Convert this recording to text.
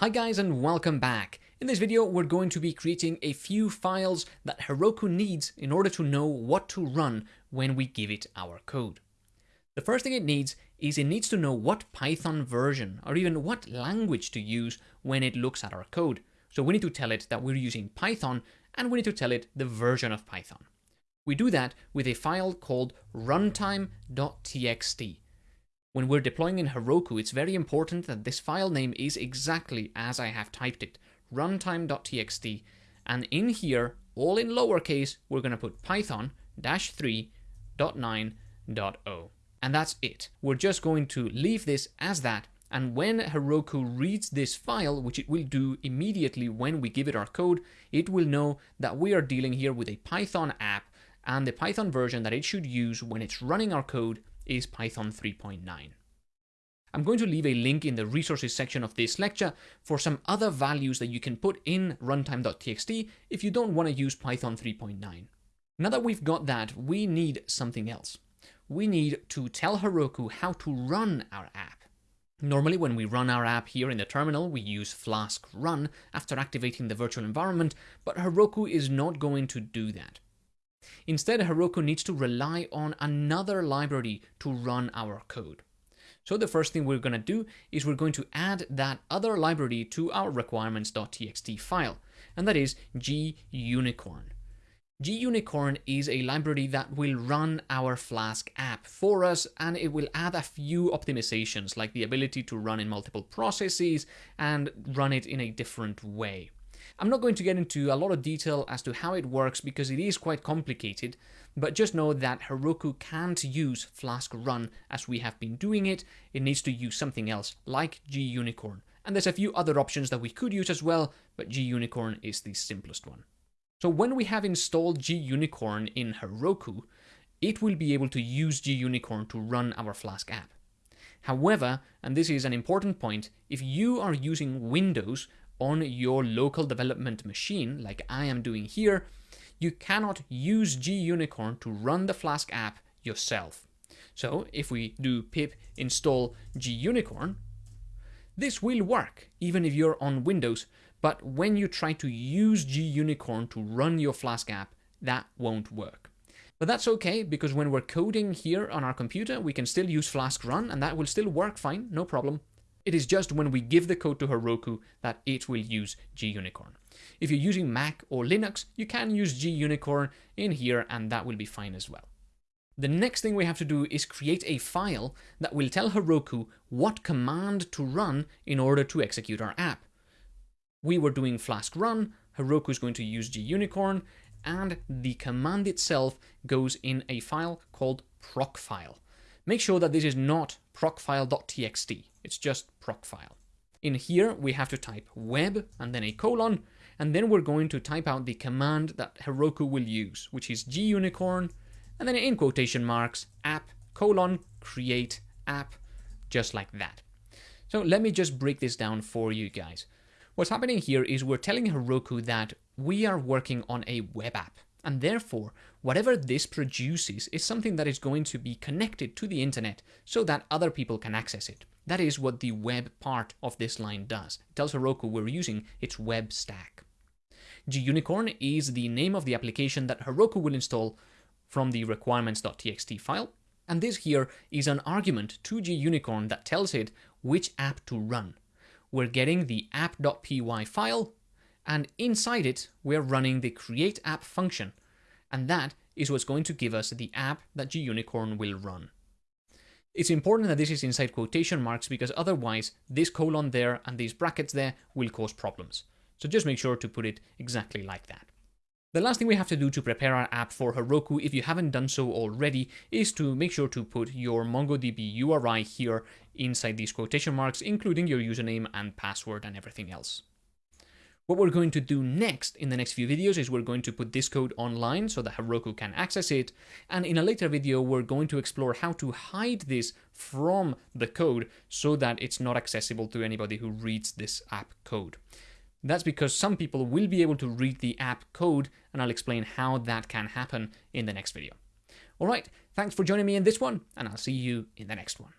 Hi guys and welcome back. In this video we're going to be creating a few files that Heroku needs in order to know what to run when we give it our code. The first thing it needs is it needs to know what Python version or even what language to use when it looks at our code. So we need to tell it that we're using Python and we need to tell it the version of Python. We do that with a file called runtime.txt. When we're deploying in Heroku, it's very important that this file name is exactly as I have typed it, runtime.txt, and in here, all in lowercase, we're going to put python-3.9.0. And that's it. We're just going to leave this as that, and when Heroku reads this file, which it will do immediately when we give it our code, it will know that we are dealing here with a Python app, and the Python version that it should use when it's running our code is Python 3.9. I'm going to leave a link in the resources section of this lecture for some other values that you can put in runtime.txt if you don't want to use Python 3.9. Now that we've got that, we need something else. We need to tell Heroku how to run our app. Normally when we run our app here in the terminal, we use flask run after activating the virtual environment, but Heroku is not going to do that. Instead, Heroku needs to rely on another library to run our code. So the first thing we're going to do is we're going to add that other library to our requirements.txt file, and that is gunicorn. gunicorn is a library that will run our Flask app for us, and it will add a few optimizations, like the ability to run in multiple processes and run it in a different way. I'm not going to get into a lot of detail as to how it works because it is quite complicated, but just know that Heroku can't use Flask Run as we have been doing it, it needs to use something else like gunicorn. And there's a few other options that we could use as well, but gunicorn is the simplest one. So when we have installed gunicorn in Heroku, it will be able to use gunicorn to run our Flask app. However, and this is an important point, if you are using Windows on your local development machine, like I am doing here, you cannot use gunicorn to run the Flask app yourself. So if we do pip install gunicorn, this will work even if you're on Windows, but when you try to use gunicorn to run your Flask app, that won't work. But that's okay, because when we're coding here on our computer, we can still use Flask run, and that will still work fine, no problem. It is just when we give the code to Heroku that it will use gunicorn. If you're using Mac or Linux, you can use gunicorn in here and that will be fine as well. The next thing we have to do is create a file that will tell Heroku what command to run in order to execute our app. We were doing Flask run, Heroku is going to use gunicorn, and the command itself goes in a file called procfile. Make sure that this is not procfile.txt. It's just procfile. In here, we have to type web and then a colon, and then we're going to type out the command that Heroku will use, which is gunicorn, and then in quotation marks, app colon create app, just like that. So let me just break this down for you guys. What's happening here is we're telling Heroku that we are working on a web app. And therefore, whatever this produces is something that is going to be connected to the internet so that other people can access it. That is what the web part of this line does. It tells Heroku we're using its web stack. gunicorn is the name of the application that Heroku will install from the requirements.txt file. And this here is an argument to gunicorn that tells it which app to run. We're getting the app.py file and inside it, we're running the create app function, and that is what's going to give us the app that gunicorn will run. It's important that this is inside quotation marks because otherwise this colon there and these brackets there will cause problems. So just make sure to put it exactly like that. The last thing we have to do to prepare our app for Heroku, if you haven't done so already, is to make sure to put your MongoDB URI here inside these quotation marks, including your username and password and everything else. What we're going to do next in the next few videos is we're going to put this code online so that Heroku can access it. And in a later video, we're going to explore how to hide this from the code so that it's not accessible to anybody who reads this app code. That's because some people will be able to read the app code, and I'll explain how that can happen in the next video. All right, thanks for joining me in this one, and I'll see you in the next one.